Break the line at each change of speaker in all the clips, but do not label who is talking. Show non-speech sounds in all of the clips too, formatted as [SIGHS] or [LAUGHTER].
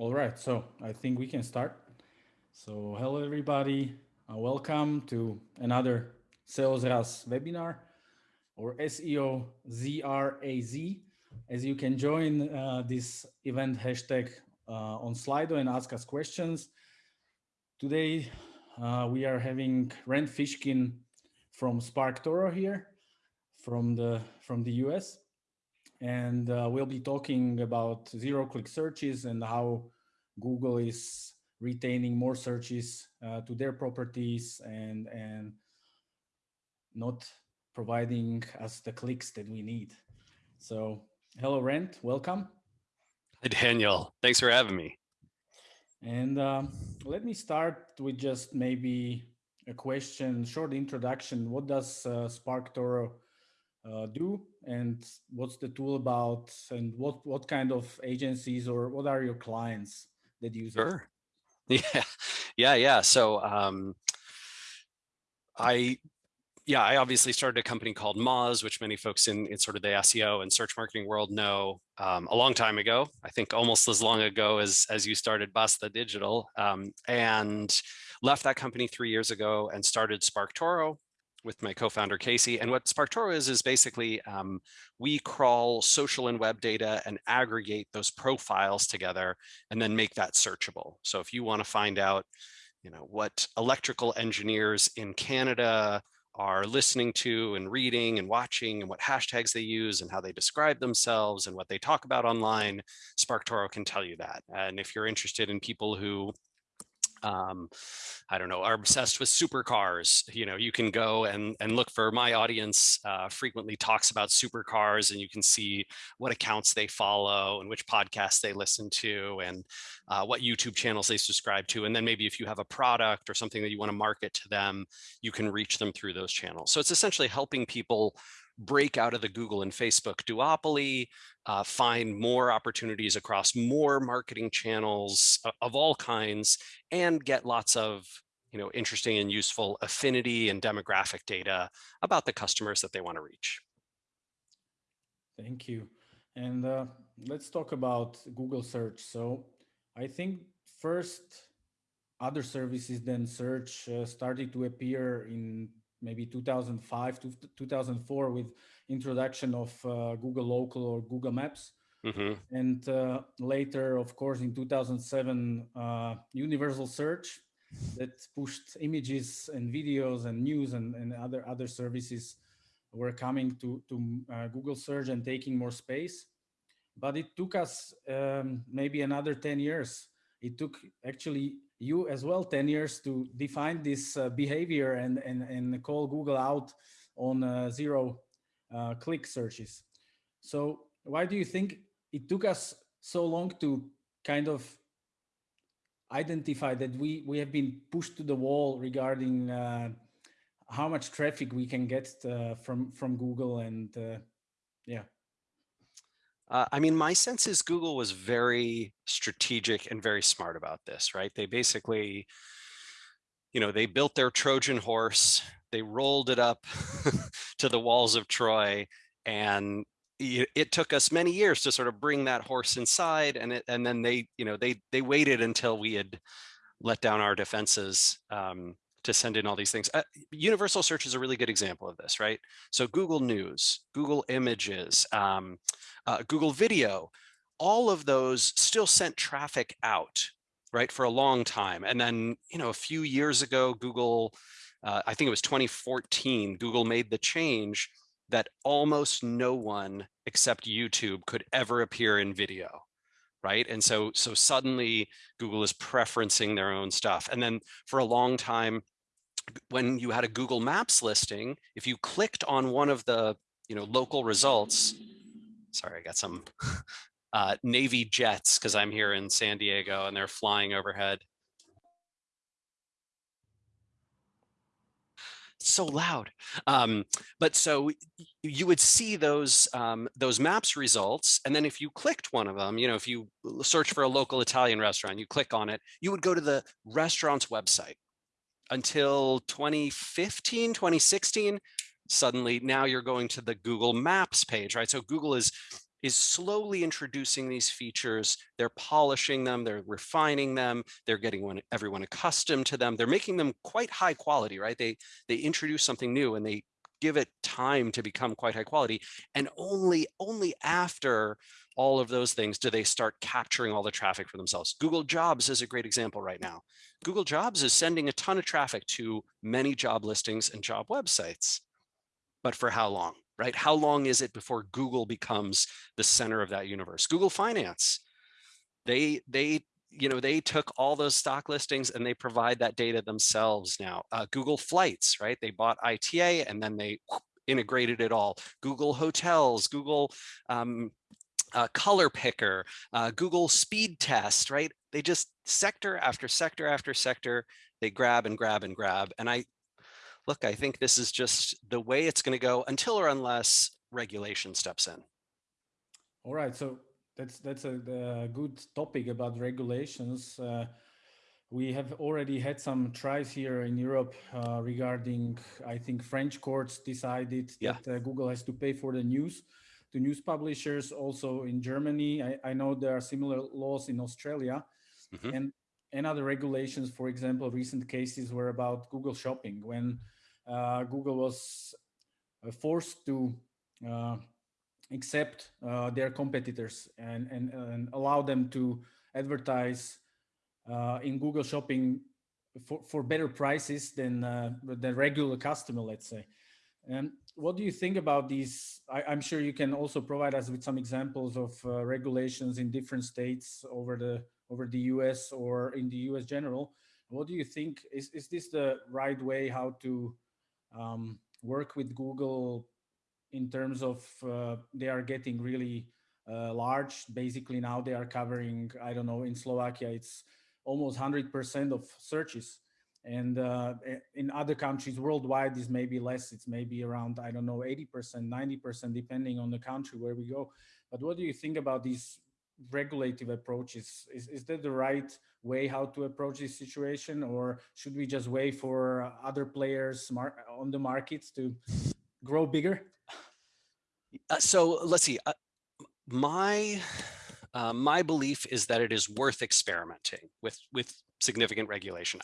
All right, so I think we can start. So hello everybody, uh, welcome to another Sales SalesRaz webinar or SEO ZRAZ. As you can join uh, this event hashtag uh, on Slido and ask us questions. Today uh, we are having Rand Fishkin from SparkToro here from the from the US and uh, we'll be talking about zero-click searches and how Google is retaining more searches uh, to their properties and and not providing us the clicks that we need. So hello, Rand, welcome.
Hi, Daniel. Thanks for having me.
And um, let me start with just maybe a question, short introduction. What does uh, SparkToro uh, do and what's the tool about and what what kind of agencies or what are your clients that use
sure. it? [LAUGHS] Yeah, yeah, yeah. So um, I yeah, I obviously started a company called Moz, which many folks in, in sort of the SEO and search marketing world know um, a long time ago. I think almost as long ago as as you started Basta Digital, um, and left that company three years ago and started SparkToro, with my co-founder Casey. And what SparkToro is, is basically um, we crawl social and web data and aggregate those profiles together and then make that searchable. So if you want to find out, you know, what electrical engineers in Canada are listening to and reading and watching and what hashtags they use and how they describe themselves and what they talk about online, SparkToro can tell you that. And if you're interested in people who um, I don't know, are obsessed with supercars, you know, you can go and, and look for my audience uh, frequently talks about supercars and you can see what accounts they follow and which podcasts they listen to and uh, what YouTube channels they subscribe to. And then maybe if you have a product or something that you want to market to them, you can reach them through those channels. So it's essentially helping people break out of the Google and Facebook duopoly, uh, find more opportunities across more marketing channels of all kinds, and get lots of you know, interesting and useful affinity and demographic data about the customers that they want to reach.
Thank you. And uh, let's talk about Google search. So I think first other services than search uh, started to appear in maybe 2005 to 2004 with introduction of uh, Google Local or Google Maps. Mm -hmm. And uh, later, of course, in 2007, uh, Universal Search that pushed images and videos and news and, and other, other services were coming to, to uh, Google search and taking more space. But it took us um, maybe another 10 years. It took actually you as well 10 years to define this uh, behavior and, and, and call Google out on uh, zero uh, click searches. So why do you think it took us so long to kind of identify that we, we have been pushed to the wall regarding uh, how much traffic we can get uh, from, from Google and uh, yeah.
Uh, I mean, my sense is Google was very strategic and very smart about this, right? They basically, you know, they built their Trojan horse, they rolled it up [LAUGHS] to the walls of Troy, and it took us many years to sort of bring that horse inside, and it, and then they, you know, they they waited until we had let down our defenses um, to send in all these things. Uh, universal search is a really good example of this, right? So Google News, Google Images, um, uh, Google Video, all of those still sent traffic out, right, for a long time. And then, you know, a few years ago, Google, uh, I think it was 2014, Google made the change that almost no one except YouTube could ever appear in video right? And so, so suddenly Google is preferencing their own stuff. And then for a long time, when you had a Google Maps listing, if you clicked on one of the, you know, local results, sorry, I got some [LAUGHS] uh, Navy jets because I'm here in San Diego and they're flying overhead. So loud. Um, but so you would see those um, those maps results, and then if you clicked one of them, you know, if you search for a local Italian restaurant, you click on it, you would go to the restaurant's website. Until 2015, 2016, suddenly now you're going to the Google Maps page, right? So Google is is slowly introducing these features. They're polishing them, they're refining them, they're getting one, everyone accustomed to them. They're making them quite high quality, right? They, they introduce something new and they give it time to become quite high quality. And only, only after all of those things do they start capturing all the traffic for themselves. Google Jobs is a great example right now. Google Jobs is sending a ton of traffic to many job listings and job websites. But for how long? Right? How long is it before Google becomes the center of that universe? Google Finance, they, they, you know, they took all those stock listings and they provide that data themselves now. Uh, Google Flights, right? They bought ITA and then they [SNIFFS] integrated it all. Google Hotels, Google um, uh, color picker, uh, Google speed test, right? They just sector after sector after sector, they grab and grab and grab. And I, look, I think this is just the way it's going to go until or unless regulation steps in.
All right, so that's that's a, a good topic about regulations. Uh, we have already had some tries here in Europe uh, regarding, I think French courts decided
yeah.
that uh, Google has to pay for the news to news publishers. Also in Germany, I, I know there are similar laws in Australia. Mm -hmm. And and other regulations, for example, recent cases were about Google Shopping when uh, Google was uh, forced to uh, accept uh, their competitors and, and, and, allow them to advertise uh, in Google Shopping for, for better prices than uh, the regular customer, let's say. And what do you think about these? I, am sure you can also provide us with some examples of regulations in different states over the over the US or in the US general. What do you think? Is, is this the right way how to um, work with Google in terms of uh, they are getting really uh, large. Basically now they are covering, I don't know, in Slovakia, it's almost 100% of searches. And uh, in other countries worldwide is maybe less. It's maybe around, I don't know, 80%, 90%, depending on the country where we go. But what do you think about these regulative approaches? Is, is that the right way how to approach this situation or should we just wait for other players on the markets to grow bigger?
Uh, so let's see. Uh, my uh, my belief is that it is worth experimenting with with significant regulation.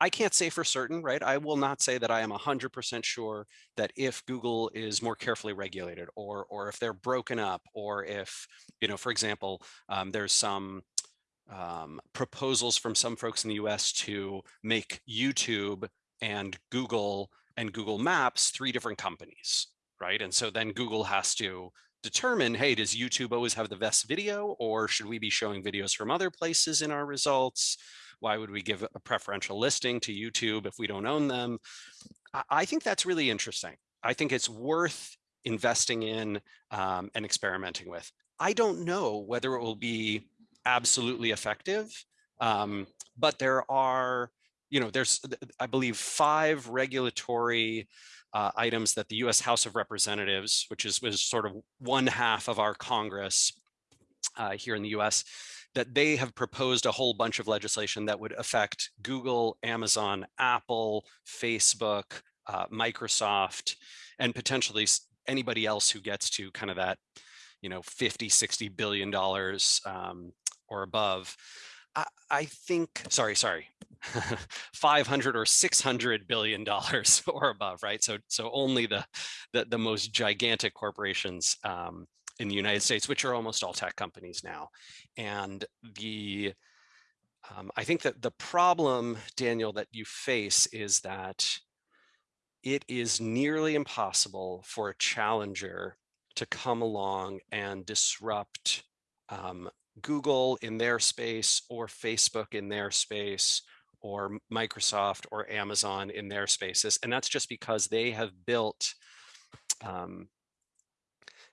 I can't say for certain, right? I will not say that I am 100% sure that if Google is more carefully regulated or, or if they're broken up or if, you know, for example, um, there's some um, proposals from some folks in the US to make YouTube and Google and Google Maps three different companies, right? And so then Google has to determine, hey, does YouTube always have the best video or should we be showing videos from other places in our results? Why would we give a preferential listing to YouTube if we don't own them? I think that's really interesting. I think it's worth investing in um, and experimenting with. I don't know whether it will be absolutely effective, um, but there are, you know, there's, I believe, five regulatory uh, items that the U.S. House of Representatives, which is was sort of one half of our Congress uh, here in the U.S., that they have proposed a whole bunch of legislation that would affect Google, Amazon, Apple, Facebook, uh, Microsoft, and potentially anybody else who gets to kind of that, you know, 50, 60 billion dollars um, or above. I, I think, sorry, sorry, [LAUGHS] 500 or 600 billion dollars [LAUGHS] or above, right? So, so only the, the, the most gigantic corporations um, in the United States, which are almost all tech companies now. And the, um, I think that the problem, Daniel, that you face is that it is nearly impossible for a challenger to come along and disrupt um, Google in their space or Facebook in their space or Microsoft or Amazon in their spaces. And that's just because they have built um,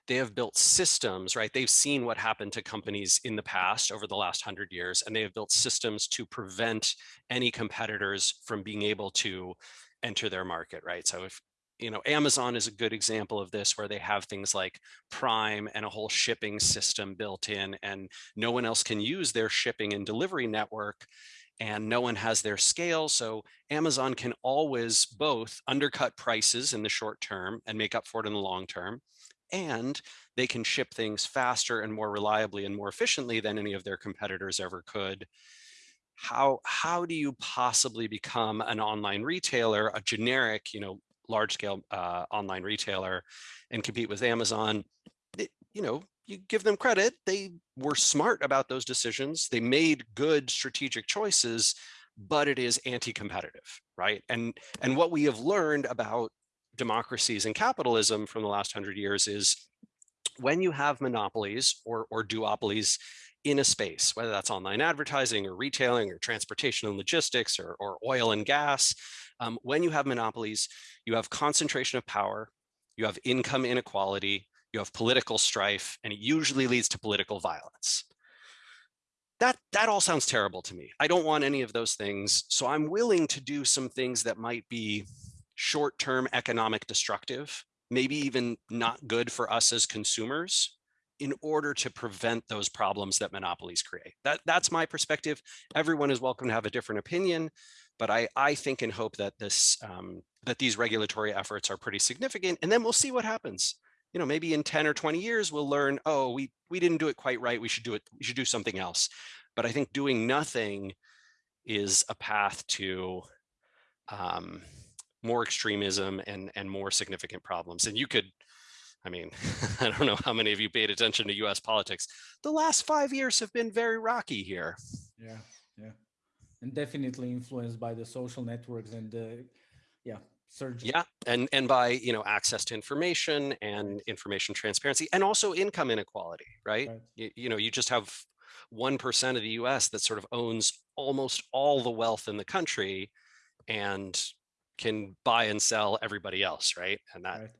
they have built systems, right? They've seen what happened to companies in the past over the last hundred years, and they have built systems to prevent any competitors from being able to enter their market, right? So if, you know, Amazon is a good example of this where they have things like Prime and a whole shipping system built in and no one else can use their shipping and delivery network and no one has their scale. So Amazon can always both undercut prices in the short term and make up for it in the long term and they can ship things faster and more reliably and more efficiently than any of their competitors ever could. How, how do you possibly become an online retailer, a generic, you know, large scale uh, online retailer and compete with Amazon? It, you know, you give them credit. They were smart about those decisions. They made good strategic choices, but it is anti-competitive, right? And, and what we have learned about democracies and capitalism from the last hundred years is when you have monopolies or, or duopolies in a space, whether that's online advertising or retailing or transportation and logistics or, or oil and gas, um, when you have monopolies, you have concentration of power, you have income inequality, you have political strife, and it usually leads to political violence. That, that all sounds terrible to me. I don't want any of those things. So I'm willing to do some things that might be short-term economic destructive, maybe even not good for us as consumers in order to prevent those problems that monopolies create. That, that's my perspective. Everyone is welcome to have a different opinion, but I, I think and hope that this um, that these regulatory efforts are pretty significant, and then we'll see what happens. You know, maybe in 10 or 20 years, we'll learn, oh, we, we didn't do it quite right. We should do it. We should do something else. But I think doing nothing is a path to um, more extremism and, and more significant problems. And you could, I mean, [LAUGHS] I don't know how many of you paid attention to US politics. The last five years have been very rocky here.
Yeah, yeah. And definitely influenced by the social networks and the, yeah, surge.
Yeah, and, and by, you know, access to information and information transparency and also income inequality, right? right. You, you know, you just have 1% of the US that sort of owns almost all the wealth in the country and can buy and sell everybody else, right? And that right.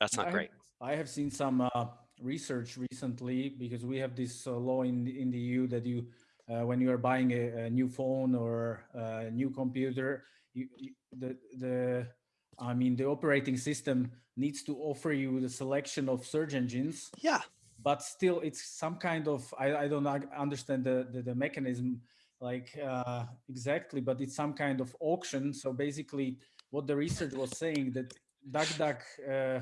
that's not
I
great.
I have seen some uh, research recently because we have this uh, law in in the EU that you uh, when you are buying a, a, new phone or a new computer, you, you, the the I mean the operating system needs to offer you the selection of search engines.
Yeah.
But still, it's some kind of I, I don't understand the, the, the mechanism like uh, exactly, but it's some kind of auction. So basically what the research was saying that DuckDuck uh,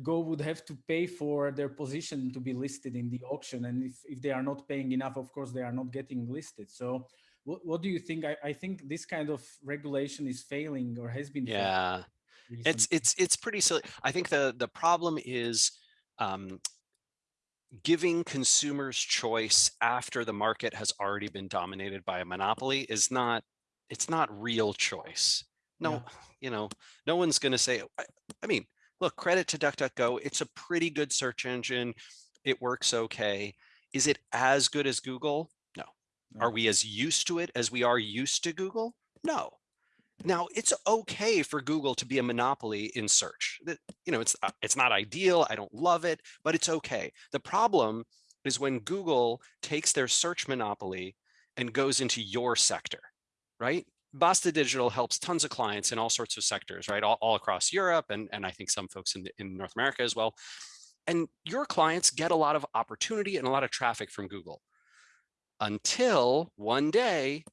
Go would have to pay for their position to be listed in the auction. And if, if they are not paying enough, of course, they are not getting listed. So what, what do you think? I, I think this kind of regulation is failing or has been.
Yeah, it's, it's, it's pretty silly. I think the, the problem is um, giving consumers choice after the market has already been dominated by a monopoly is not it's not real choice. No yeah. you know no one's going to say I, I, mean look credit to duckduckgo it's a pretty good search engine it works okay. Is it as good as google? No. no. are we as used to it as we are used to google? No now it's okay for Google to be a monopoly in search. You know, it's uh, it's not ideal. I don't love it, but it's okay. The problem is when Google takes their search monopoly and goes into your sector, right? Basta Digital helps tons of clients in all sorts of sectors, right? All, all across Europe and, and I think some folks in, in North America as well. And your clients get a lot of opportunity and a lot of traffic from Google until one day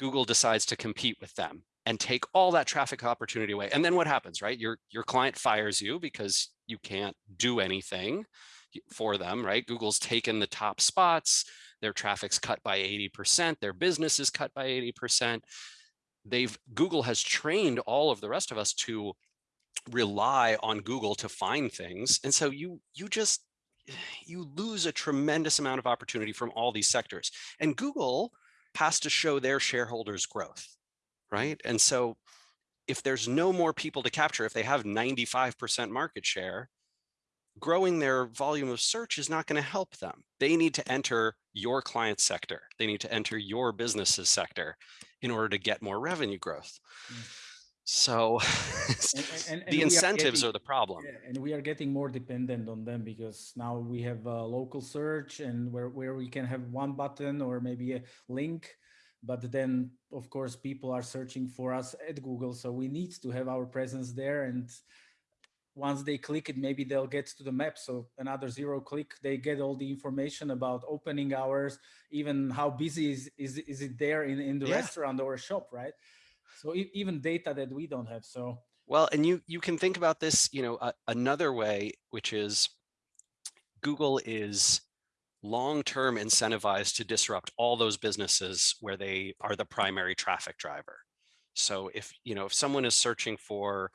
Google decides to compete with them and take all that traffic opportunity away. And then what happens, right? Your, your client fires you because you can't do anything for them, right? Google's taken the top spots, their traffic's cut by 80%, their business is cut by 80%. They've, Google has trained all of the rest of us to rely on Google to find things. And so you, you just, [SIGHS] you lose a tremendous amount of opportunity from all these sectors. And Google has to show their shareholders growth, right? And so if there's no more people to capture, if they have 95% market share, growing their volume of search is not going to help them. They need to enter your client sector. They need to enter your business's sector in order to get more revenue growth. Mm. So and, and, [LAUGHS] and the incentives are, getting, are, the problem.
And we are getting more dependent on them because now we have a local search and where, where we can have one button or maybe a link. But then, of course, people are searching for us at Google. So we need to have our presence there. And once they click it, maybe they'll get to the map. So another zero click, they get all the information about opening hours, even how busy is, is, is it there in, in the yeah. restaurant or shop, right? So even data that we don't have. So
Well, and you you can think about this, you know, uh, another way, which is Google is long-term incentivized to disrupt all those businesses where they are the primary traffic driver. So if, you know, if someone is searching for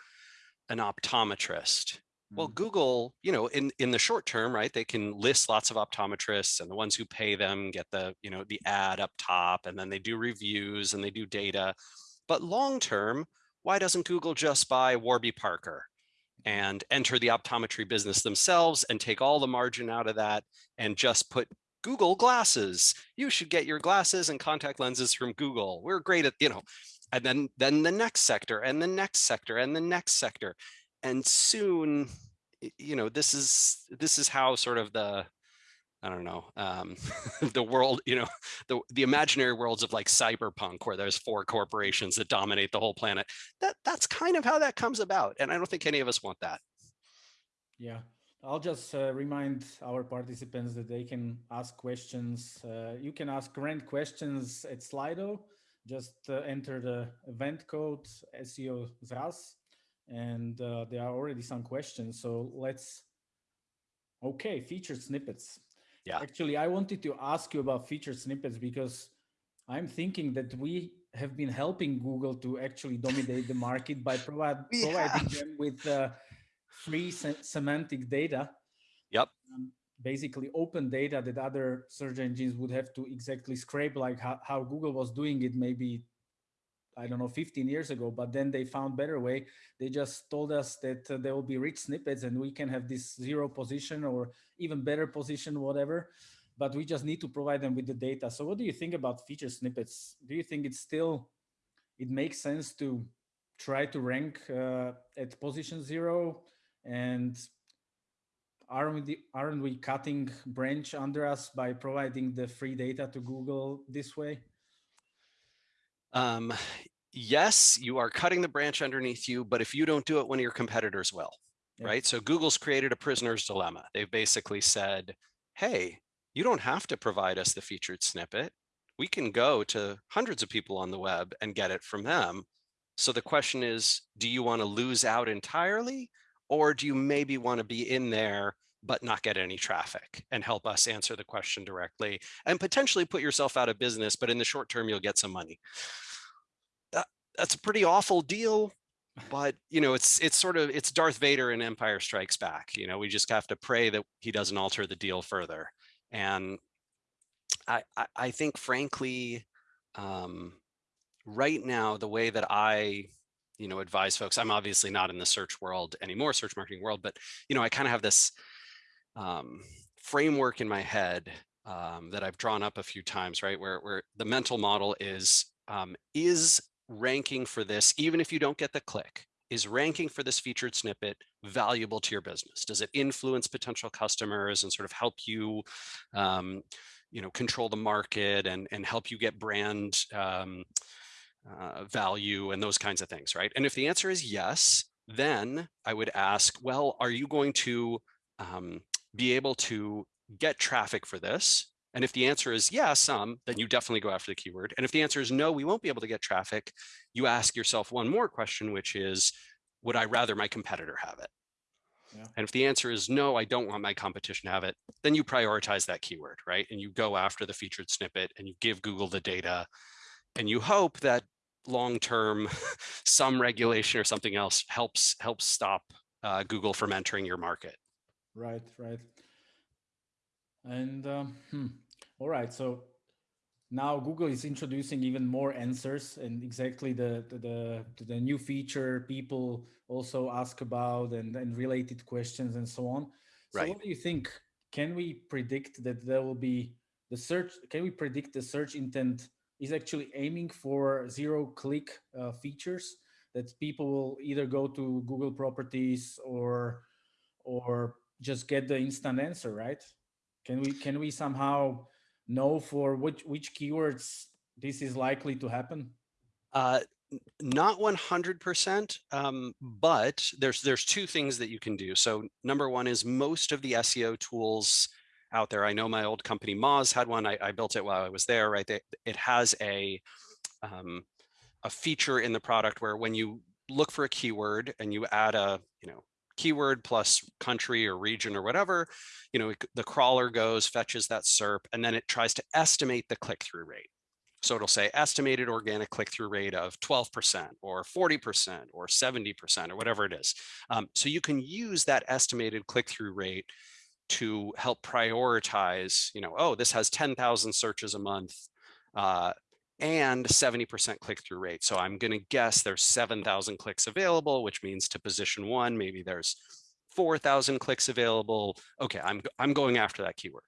an optometrist, well,
Mm.
Google, you know, in, in the short term, right, they can list lots of optometrists and the ones who pay them get the, you know, the ad up top and then they do reviews and they do data. But long term, why doesn't Google just buy Warby Parker and enter the optometry business themselves and take all the margin out of that and just put Google glasses. You should get your glasses and contact lenses from Google. We're great at, you know, and then then the next sector and the next sector and the next sector. And soon, you know, this is this is how sort of the I don't know, um, [LAUGHS] the world, you know, the, the imaginary worlds of like cyberpunk where there's four corporations that dominate the whole planet. That that's kind of how that comes about. And I don't think any of us want that.
Yeah, I'll just uh, remind our participants that they can ask questions. Uh, you can ask Rand questions at Slido. Just uh, enter the event code SEO ZRAZ and uh, there are already some questions. So let's, okay, featured snippets.
Yeah.
Actually, I wanted to ask you about featured snippets because I'm thinking that we have been helping Google to actually dominate the market by provide, [LAUGHS] providing them with uh, free se semantic data.
Yep.
Um, basically open data that other search engines would have to exactly scrape like how, how Google was doing it maybe I don't know, 15 years ago, but then they found better way. They just told us that uh, there will be rich snippets and we can have this zero position or even better position, whatever. But we just need to provide them with the data. So what do you think about feature snippets? Do you think it's still, it makes sense to try to rank uh, at position zero and aren't we, aren't we cutting branch under us by providing the free data to Google this way?
Um, yes, you are cutting the branch underneath you, but if you don't do it, one of your competitors will, yeah. right? So Google's created a prisoner's dilemma. They've basically said, hey, you don't have to provide us the featured snippet. We can go to hundreds of people on the web and get it from them. So the question is, do you want to lose out entirely? Or do you maybe want to be in there but not get any traffic and help us answer the question directly and potentially put yourself out of business, but in the short term, you'll get some money. That's a pretty awful deal but you know it's it's sort of it's darth vader in empire strikes back you know we just have to pray that he doesn't alter the deal further. And i i, I think frankly um, right now the way that i you know advise folks i'm obviously not in the search world anymore search marketing world but you know i kind of have this um, framework in my head um, that i've drawn up a few times right where where the mental model is um, is ranking for this, even if you don't get the click, is ranking for this featured snippet valuable to your business? Does it influence potential customers and sort of help you, um, you know, control the market and, and help you get brand um, uh, value and those kinds of things, right? And if the answer is yes, then I would ask, well, are you going to um, be able to get traffic for this? And if the answer is yes, some, then you definitely go after the keyword. And if the answer is no, we won't be able to get traffic, you ask yourself one more question, which is, would I rather my competitor have it? Yeah. And if the answer is no, I don't want my competition to have it, then you prioritize that keyword, right? And you go after the featured snippet and you give Google the data and you hope that long-term [LAUGHS] some regulation or something else helps helps stop uh, Google from entering your market.
Right, right. And um, hmm, all right, so now Google is introducing even more answers and exactly the, the, the, the new feature people also ask about and, and related questions and so on. So right. what do you think? Can we predict that there will be the search, can we predict the search intent is actually aiming for zero click uh, features that people will either go to Google properties or, or just get the instant answer, right? Can we, can we somehow know for which which keywords this is likely to happen?
Uh, not 100%, um, but there's there's two things that you can do. So number one is most of the SEO tools out there. I know my old company Moz had one. I, I built it while I was there. Right, it has a um, a feature in the product where when you look for a keyword and you add a, you know, keyword plus country or region or whatever, you know, the crawler goes, fetches that SERP, and then it tries to estimate the click-through rate. So it'll say estimated organic click-through rate of 12% or 40% or 70% or whatever it is. Um, so you can use that estimated click-through rate to help prioritize, you know, oh, this has 10,000 searches a month uh, and 70% click-through rate. So I'm going to guess there's 7,000 clicks available, which means to position one, maybe there's 4,000 clicks available. Okay, I'm, I'm going after that keyword.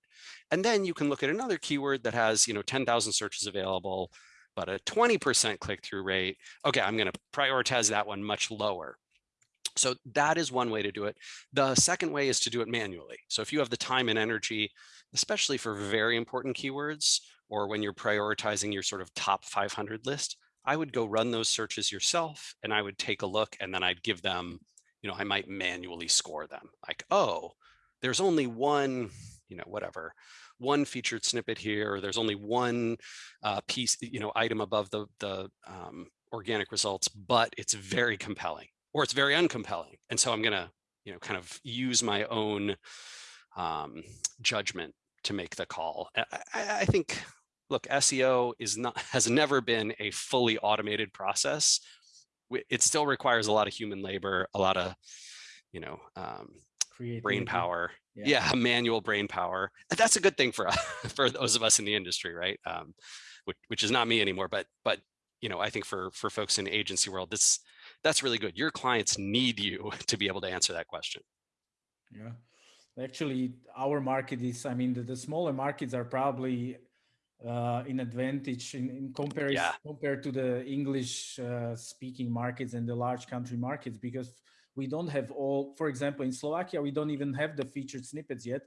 And then you can look at another keyword that has, you know, 10,000 searches available, but a 20% click-through rate. Okay, I'm going to prioritize that one much lower. So that is one way to do it. The second way is to do it manually. So if you have the time and energy, especially for very important keywords, or when you're prioritizing your sort of top 500 list, I would go run those searches yourself and I would take a look and then I'd give them, you know, I might manually score them like, oh, there's only one, you know, whatever, one featured snippet here, or there's only one uh, piece, you know, item above the, the um, organic results, but it's very compelling or it's very uncompelling. And so I'm going to, you know, kind of use my own um, judgment to make the call. I, I, think look, SEO is not [LAUGHS] has never been a fully automated process. It still requires a lot of human labor, a lot of, you know, um, brain power. Yeah. yeah. [LAUGHS] manual brain power. That's a good thing for us, [LAUGHS] for those of us in the industry, right? Um, which, which is not me anymore, but but you know, I think for for folks in agency world, that's that's really good. Your clients need you to be able to answer that question.
Yeah actually our market is i mean the, the smaller markets are probably uh, in advantage in, in comparison yeah. compared to the English uh, speaking markets and the large country markets because we don't have all. For example, in Slovakia, we don't even have the featured snippets yet.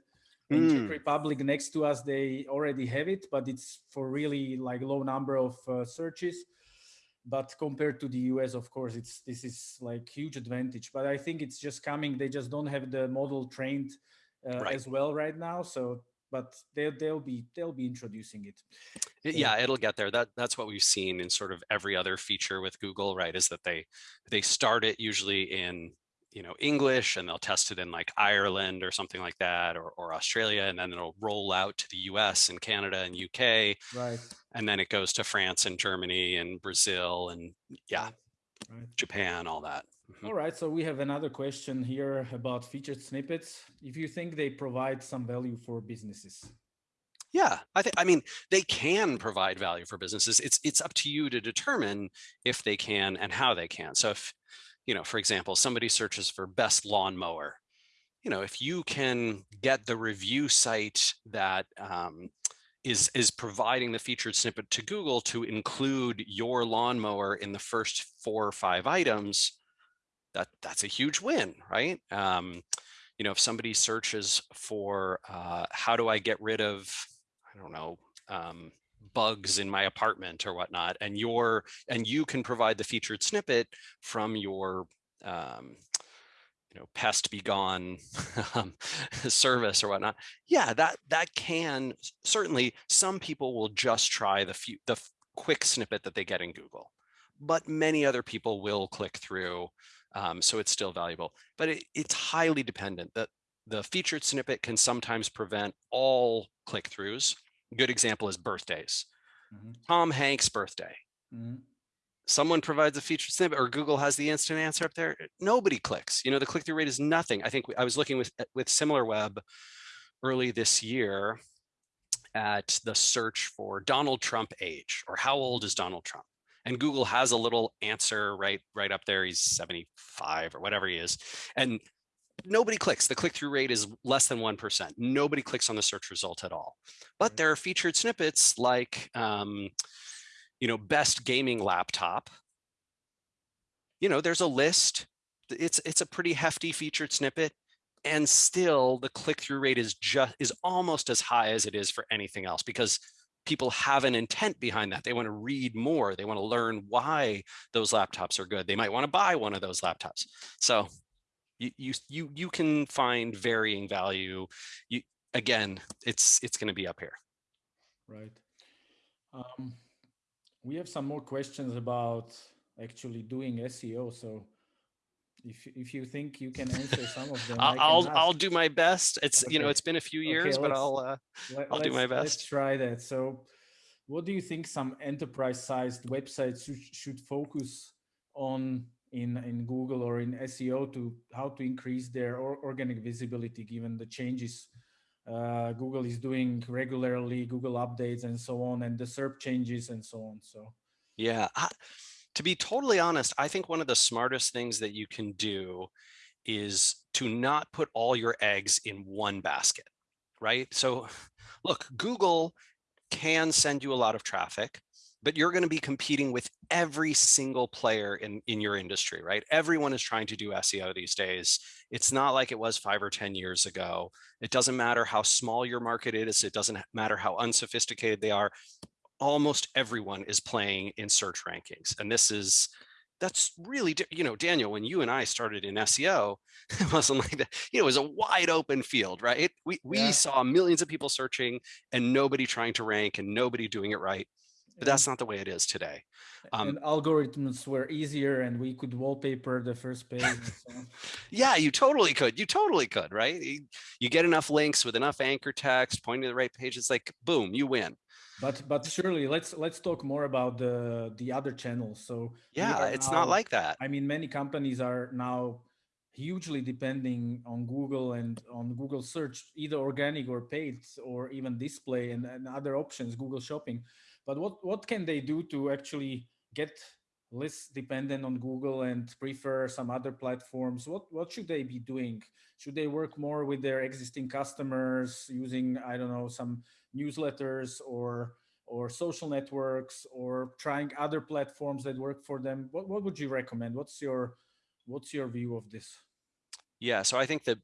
In mm. Czech Republic, next to us, they already have it, but it's for really like low number of uh, searches. But compared to the US, of course, it's this is like huge advantage. But I think it's just coming. They just don't have the model trained uh, right. as well right now. So but they, they'll be they'll be introducing it
yeah it'll get there that that's what we've seen in sort of every other feature with google right is that they they start it usually in you know english and they'll test it in like ireland or something like that or, or australia and then it'll roll out to the us and canada and uk
right
and then it goes to france and germany and brazil and yeah right. japan all that.
All right, so we have another question here about featured snippets. If you think they provide some value for businesses.
Yeah, I think I mean they can provide value for businesses. It's it's up to you to determine if they can and how they can. So if you know, for example, somebody searches for best lawnmower, you know, if you can get the review site that um, is is providing the featured snippet to Google to include your lawnmower in the first four or five items, that that's a huge win, right? Um, you know, if somebody searches for uh, how do I get rid of, I don't know, um, bugs in my apartment or whatnot, and your and you can provide the featured snippet from your um, you know pest be gone [LAUGHS] um, service or whatnot yeah that that can certainly some people will just try the few the quick snippet that they get in google but many other people will click through um, so it's still valuable, but it, it's highly dependent that the featured snippet can sometimes prevent all click-throughs. Good example is birthdays. Mm -hmm. Tom Hanks' birthday. Mm -hmm. Someone provides a featured snippet or Google has the instant answer up there. Nobody clicks. You know, the click-through rate is nothing. I think I was looking with with SimilarWeb early this year at the search for Donald Trump age or how old is Donald Trump? And Google has a little answer right right up there. He's 75 or whatever he is. And nobody clicks. The click-through rate is less than 1%. Nobody clicks on the search result at all. But there are featured snippets like, um, you know, best gaming laptop. You know, there's a list. It's, it's a pretty hefty featured snippet. And still the click-through rate is just is almost as high as it is for anything else because people have an intent behind that. They want to read more. They want to learn why those laptops are good. They might want to buy one of those laptops. So you you you you can find varying value. You again, it's it's going to be up here.
Right. Um, we have some more questions about actually doing SEO. So if if you think you can [LAUGHS] answer some of them,
I'll I'll, I'll, do my best. It's okay. you know it's been a few years, okay, but I'll uh, let, I'll do my best.
Let's try that. So, what do you think some enterprise-sized websites should focus on in in Google or in SEO to how to increase their organic visibility given the changes uh, Google is doing regularly, Google updates and so on, and the SERP changes and so on. So
yeah. I to be totally honest, I think one of the smartest things that you can do is to not put all your eggs in one basket, right? So look, Google can send you a lot of traffic, but you're going to be competing with every single player in, in your industry, right? Everyone is trying to do SEO these days. It's not like it was five or 10 years ago. It doesn't matter how small your market is. It doesn't matter how unsophisticated they are almost everyone is playing in search rankings. And this is, that's really, you know, Daniel, when you and I started in SEO, [LAUGHS] it wasn't like that, you know, it was a wide open field, right? We, we yeah. saw millions of people searching and nobody trying to rank and nobody doing it right. But that's not the way it is today.
Um, and algorithms were easier and we could wallpaper the first page. So. [LAUGHS]
yeah, you totally could. You totally could, right? You, you get enough links with enough anchor text pointing to the right page. It's like, boom, you win.
But but surely let's let's talk more about the the other channels. So
yeah, it's now, not like that.
I mean, many companies are now hugely depending on Google and on Google search, either organic or paid, or even display and, and other options, Google Shopping. But what what can they do to actually get less dependent on Google and prefer some other platforms? What what should they be doing? Should they work more with their existing customers using I don't know some newsletters or or social networks or trying other platforms that work for them what, what would you recommend what's your what's your view of this
yeah so i think that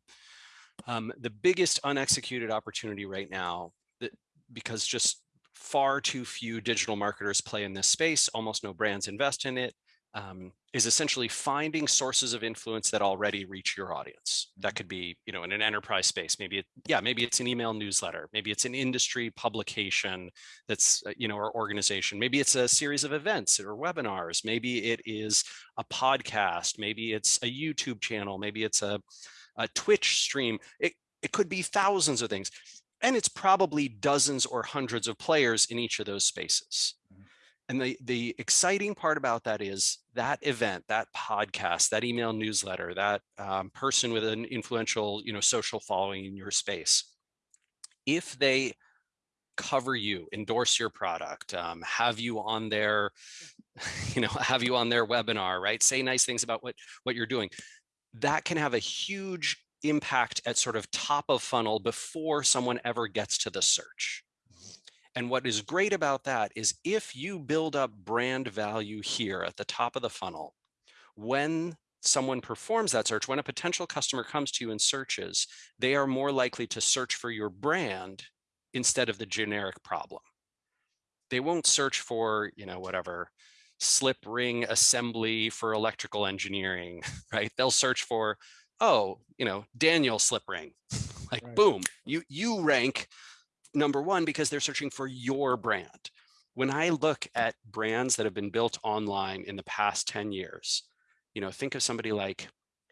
um, the biggest unexecuted opportunity right now that because just far too few digital marketers play in this space almost no brands invest in it um, is essentially finding sources of influence that already reach your audience. That could be, you know, in an enterprise space, maybe, it, yeah, maybe it's an email newsletter, maybe it's an industry publication that's, uh, you know, or organization, maybe it's a series of events or webinars, maybe it is a podcast, maybe it's a YouTube channel, maybe it's a, a Twitch stream. It, it could be thousands of things. And it's probably dozens or hundreds of players in each of those spaces. And the, the exciting part about that is that event, that podcast, that email newsletter, that um, person with an influential, you know, social following in your space, if they cover you, endorse your product, um, have you on their, [LAUGHS] you know, have you on their webinar, right? Say nice things about what, what you're doing. That can have a huge impact at sort of top of funnel before someone ever gets to the search. Mm-hmm. And what is great about that is if you build up brand value here at the top of the funnel, when someone performs that search, when a potential customer comes to you and searches, they are more likely to search for your brand instead of the generic problem. They won't search for, you know, whatever, slip ring assembly for electrical engineering, [LAUGHS] right? They'll search for, oh, you know, Daniel slip ring. [LAUGHS] like right. boom, you you rank number one, because they're searching for your brand. When I look at brands that have been built online in the past 10 years, you know, think of somebody like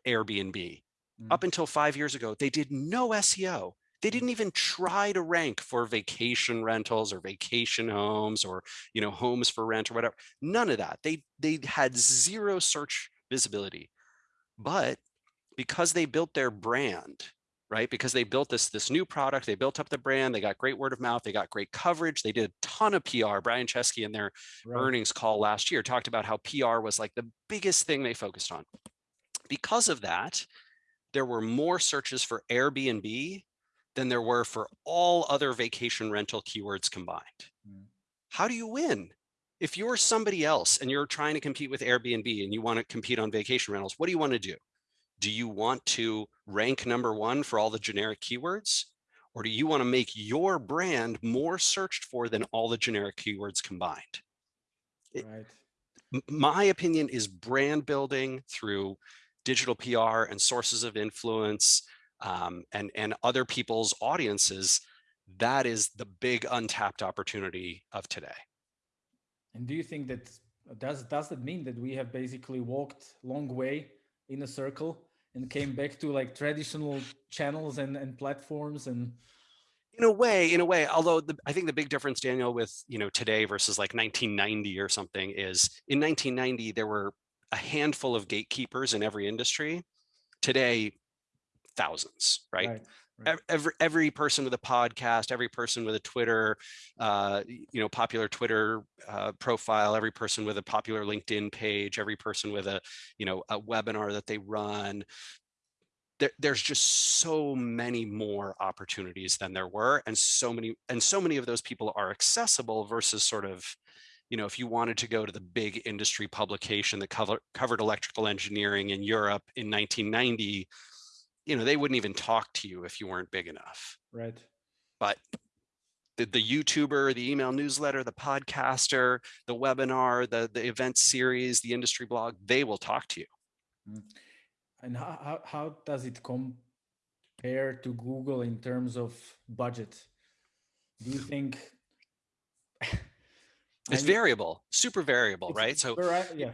Airbnb. Mm. Up until five years ago, they did no SEO. They didn't even try to rank for vacation rentals or vacation homes or, you know, homes for rent or whatever. None of that. They, they had zero search visibility. But because they built their brand right? Because they built this, this new product, they built up the brand, they got great word of mouth, they got great coverage, they did a ton of PR. Brian Chesky in their right. earnings call last year talked about how PR was like the biggest thing they focused on. Because of that, there were more searches for Airbnb than there were for all other vacation rental keywords combined. Mm. How do you win? If you're somebody else and you're trying to compete with Airbnb and you want to compete on vacation rentals, what do you want to do? Do you want to rank number one for all the generic keywords? Or do you want to make your brand more searched for than all the generic keywords combined? Right. my opinion is brand building through digital PR and sources of influence um, and, and other people's audiences. That is the big untapped opportunity of today.
And do you think that does does that mean that we have basically walked long way in a circle and came back to like traditional channels and, and platforms and
in a way in a way although the, i think the big difference daniel with you know today versus like 1990 or something is in 1990 there were a handful of gatekeepers in every industry today thousands right, right. Every every person with a podcast, every person with a Twitter, uh, you know, popular Twitter uh, profile, every person with a popular LinkedIn page, every person with a, you know, a webinar that they run. There, there's just so many more opportunities than there were, and so many and so many of those people are accessible versus sort of, you know, if you wanted to go to the big industry publication that cover, covered electrical engineering in Europe in 1990 you know, they wouldn't even talk to you if you weren't big enough.
Right.
But the, the YouTuber, the email newsletter, the podcaster, the webinar, the, the event series, the industry blog, they will talk to you.
Mm. And how, how, how does it compare to Google in terms of budget? Do you think [LAUGHS]
it's variable, super variable, right? So right,
yeah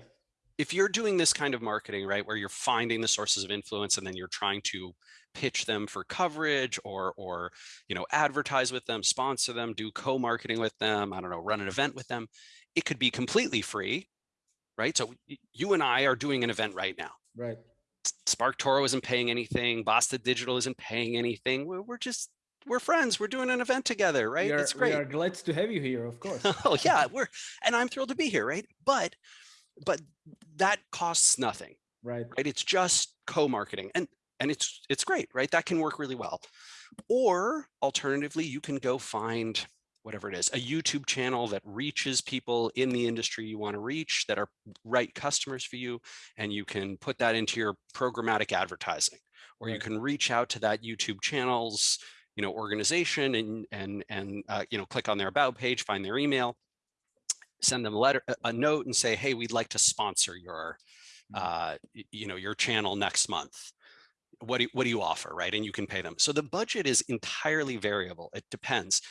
if you're doing this kind of marketing, right, where you're finding the sources of influence and then you're trying to pitch them for coverage or, or, you know, advertise with them, sponsor them, do co-marketing with them, I don't know, run an event with them, it could be completely free, right? So you and I are doing an event right now.
Right.
SparkToro isn't paying anything. Basta Digital isn't paying anything. We're, we're just we're friends. We're doing an event together, right?
Are,
it's great.
We are glad to have you here, of course. [LAUGHS]
oh yeah, we're and I'm thrilled to be here, right? But but that costs nothing
right.
right? It's just co-marketing and and it's it's great right? That can work really well. Or alternatively you can go find whatever it is a youtube channel that reaches people in the industry you want to reach that are right customers for you and you can put that into your programmatic advertising. Or right. you can reach out to that youtube channel's you know organization and and and uh, you know click on their about page find their email send them a letter, a note and say, hey, we'd like to sponsor your, mm. uh, you know, your channel next month. What do, you, what do you offer, right? And you can pay them. So the budget is entirely variable. It depends.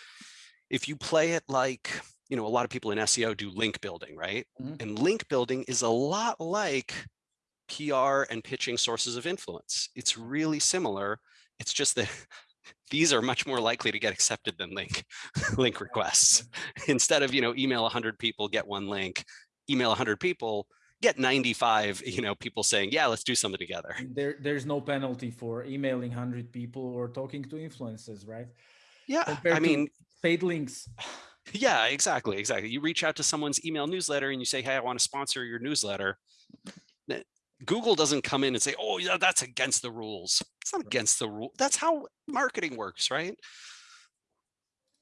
If you play it like, you know, a lot of people in SEO do link building, right? Mm -hmm. And link building is a lot like PR and pitching sources of influence. It's really similar. It's just that [LAUGHS] these are much more likely to get accepted than link [LAUGHS] link requests. Instead of, you know, email 100 people, get one link, email 100 people, get 95, you know, people saying, yeah, let's do something together.
There, there's no penalty for emailing 100 people or talking to influencers, right?
Yeah, Compared I mean,
paid links. [SIGHS]
Yeah, exactly, exactly. You reach out to someone's email newsletter and you say, hey, I want to sponsor your newsletter. Google doesn't come in and say, oh, yeah, that's against the rules. It's not against the rule. That's how marketing works, right?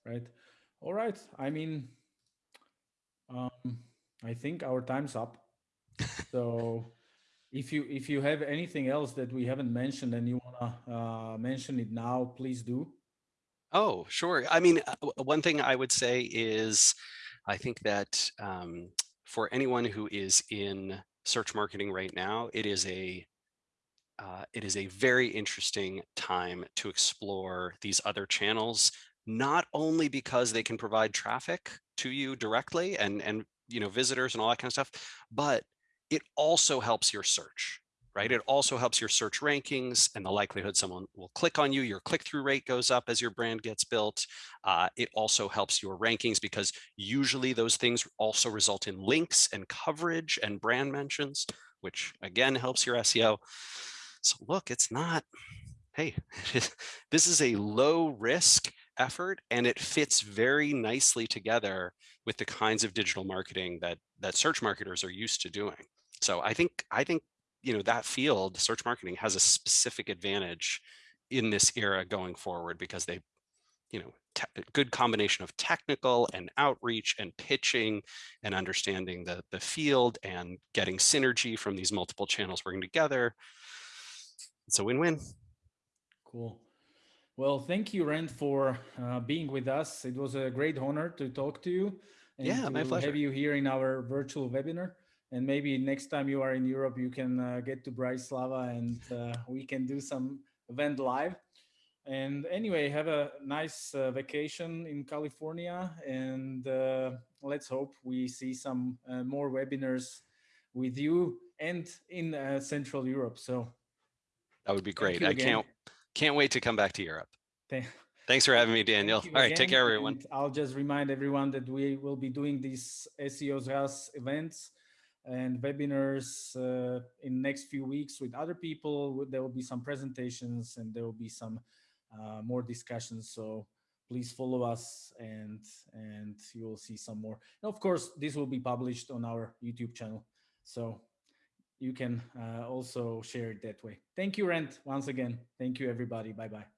Right. All right. I mean, um, I think our time's up. so if you if you have anything else that we haven't mentioned and you want to uh, mention it now, please do.
Oh, sure. I mean, uh, one thing I would say is I think that um, for anyone who is in search marketing right now, it is a uh, it is a very interesting time to explore these other channels, not only because they can provide traffic to you directly and, and you know visitors and all that kind of stuff, but it also helps your search right? It also helps your search rankings and the likelihood someone will click on you. Your click-through rate goes up as your brand gets built. Uh, it also helps your rankings because usually those things also result in links and coverage and brand mentions, which again helps your SEO. So look, it's not, hey, [LAUGHS] this is a low risk effort and it fits very nicely together with the kinds of digital marketing that that search marketers are used to doing. So I think I think you know, that field, search marketing has a specific advantage in this era going forward because they, you know, good combination of technical and outreach and pitching and understanding the, the field and getting synergy from these multiple channels working together. It's a win-win.
Cool. Well, thank you, Rand, for uh, being with us. It was a great honor to talk to you.
And yeah, my pleasure.
have you here in our virtual webinar and maybe next time you are in Europe, you can uh, get to Bratislava and uh, we can do some event live. and anyway, have a nice uh, vacation in California, and uh, let's hope we see some uh, more webinars with you and in uh, Central Europe. So
That would be great. I
again.
can't can't wait to come back to Europe.
thank
Thanks for having me, Daniel. All right, take care, everyone.
and I'll just remind everyone that we will be doing these SEO ZRAZ events and webinars uh, in next few weeks with other people. There will be some presentations and there will be some uh, more discussions. So please follow us and and you will see some more. And of course, this will be published on our YouTube channel. So you can uh, also share it that way. Thank you, Rand, once again. Thank you, everybody. Bye bye.